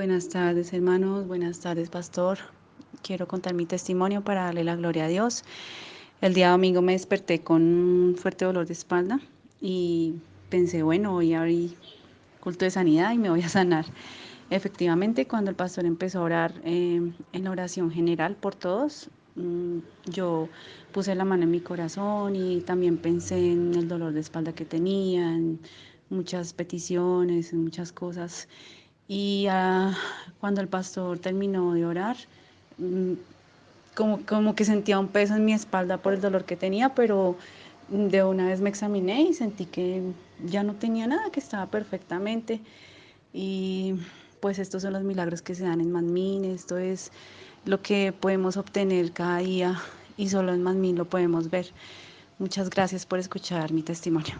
Buenas tardes, hermanos. Buenas tardes, pastor. Quiero contar mi testimonio para darle la gloria a Dios. El día domingo me desperté con un fuerte dolor de espalda y pensé, bueno, voy a abrir culto de sanidad y me voy a sanar. Efectivamente, cuando el pastor empezó a orar eh, en oración general por todos, mm, yo puse la mano en mi corazón y también pensé en el dolor de espalda que tenía, en muchas peticiones, en muchas cosas. Y ah, cuando el pastor terminó de orar, mm, como, como que sentía un peso en mi espalda por el dolor que tenía, pero de una vez me examiné y sentí que ya no tenía nada, que estaba perfectamente. Y pues estos son los milagros que se dan en Manmin, esto es lo que podemos obtener cada día y solo en Manmin lo podemos ver. Muchas gracias por escuchar mi testimonio.